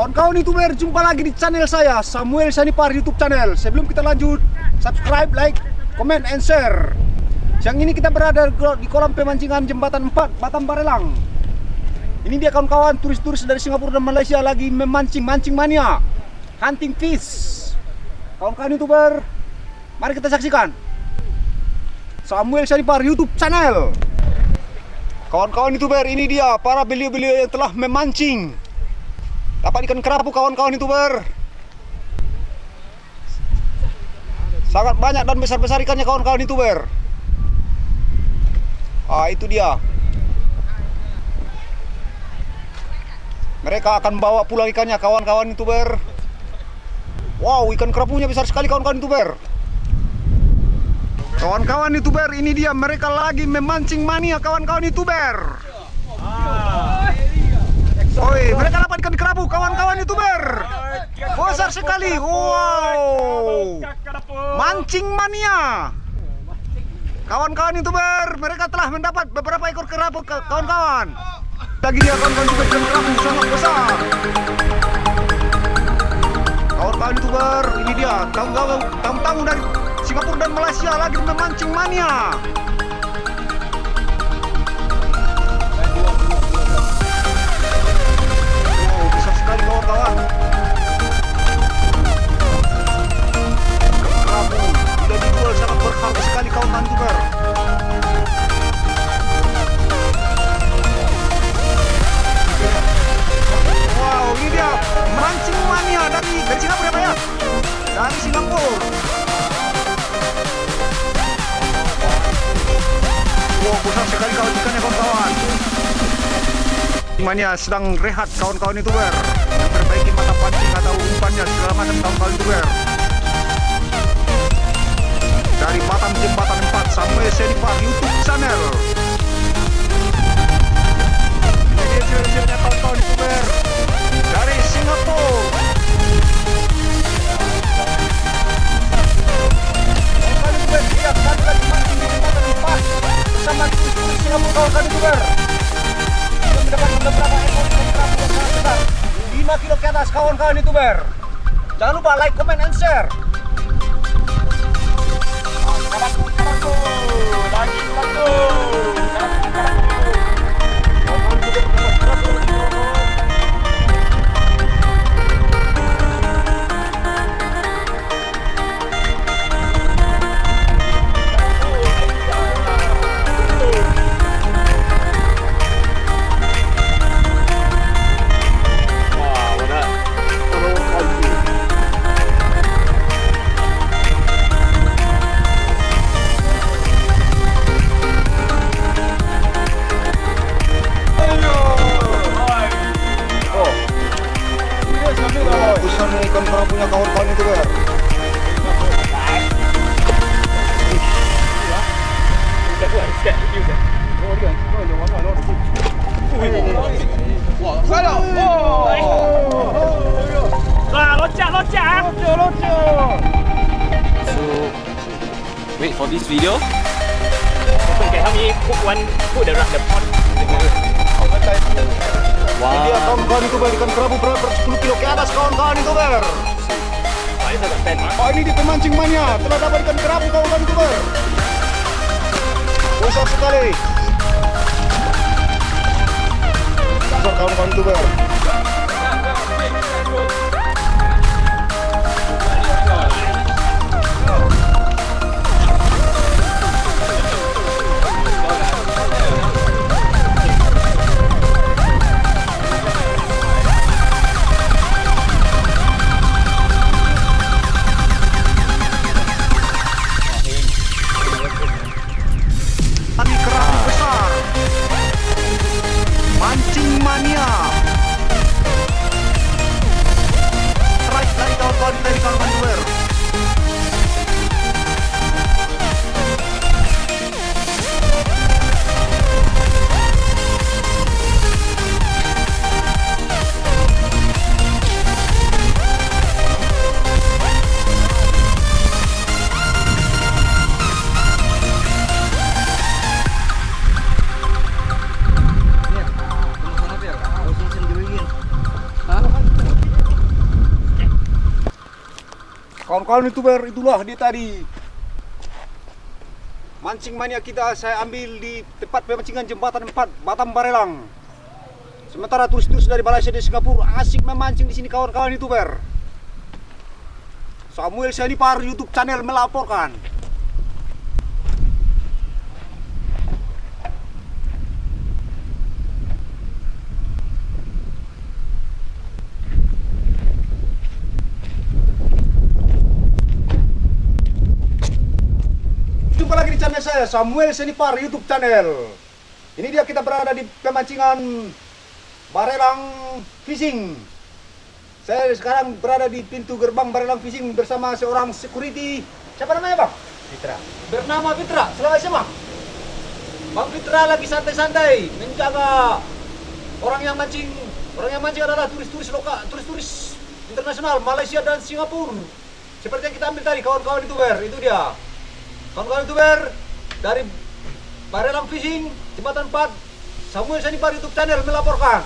Kawan-kawan youtuber, jumpa lagi di channel saya Samuel Sanipar YouTube channel. Sebelum kita lanjut, subscribe, like, comment, and share. Siang ini kita berada di kolam pemancingan jembatan 4 Batam Barelang. Ini dia kawan-kawan turis-turis dari Singapura dan Malaysia lagi memancing, mancing mania. Hunting fish. Kawan-kawan youtuber, mari kita saksikan. Samuel Sanipar YouTube channel. Kawan-kawan youtuber, ini dia para beliau-beliau yang telah memancing Dapat ikan kerapu kawan-kawan youtuber. Sangat banyak dan besar-besar ikannya kawan-kawan youtuber. Ah itu dia. Mereka akan bawa pulang ikannya kawan-kawan youtuber. Wow ikan kerapunya besar sekali kawan-kawan youtuber. Kawan-kawan youtuber ini dia. Mereka lagi memancing mania kawan-kawan youtuber Oi, mereka dapat ikan kerapu kawan-kawan youtuber. Besar sekali. Wow. Mancing mania. Kawan-kawan youtuber Mereka telah mendapat beberapa ekor kerapu kawan-kawan. Lagi dia kawan-kawan youtuber ikan kerapu sangat besar. Kawan-kawan youtuber Ini dia tamu-tamu dari Singapura dan Malaysia lagi memancing mania kawan-kawan kerapu sudah dijual sangat berharga sekali kawan youtuber wow ini dia mancing mania dari dari Singapura ya Pak ya? Dari Singapura. Wow besar sekali kawan ikannya kawan-kawan. Mania sedang rehat kawan-kawan youtuber Memperbaiki mata pancing atau umpannya segala macam kawan-kawan youtuber Dari Batam Jembatan 4 sampai Senipar YouTube channel atas kawan-kawan youtuber jangan lupa like, comment, and share kawan-kawan itu loncat. So, wait for this video. Okay, help me put one, put the the pot. Ini dia kawan-kawan itu ber ikan kerapu berat 10 kilo ke atas kawan-kawan itu Oh ini di pemancing mania. Telah dapat ikan kerapu kawan-kawan itu ber besar sekali. Besar kawan-kawan itu kawan-kawan youtuber itulah dia tadi. Mancing mania kita saya ambil di tempat pemancingan jembatan 4 Batam Barelang. Sementara turis-turis dari Malaysia dan Singapura asik memancing di sini kawan-kawan youtuber Samuel Sanipar YouTube channel melaporkan channel saya Samuel Senipar YouTube channel. Ini dia kita berada di pemancingan Barelang Fishing. Saya sekarang berada di pintu gerbang Barelang Fishing bersama seorang security. Siapa namanya bang? Fitra. Bernama Fitra. Selamat siang bang. Bang Fitra lagi santai-santai menjaga orang yang mancing. Orang yang mancing adalah turis-turis lokal, turis-turis internasional Malaysia dan Singapura. Seperti yang kita ambil tadi kawan-kawan youtuber itu dia. Kawan-kawan youtuber dari Barelang Fishing, Jembatan 4, Samuel Sanipar YouTube channel melaporkan.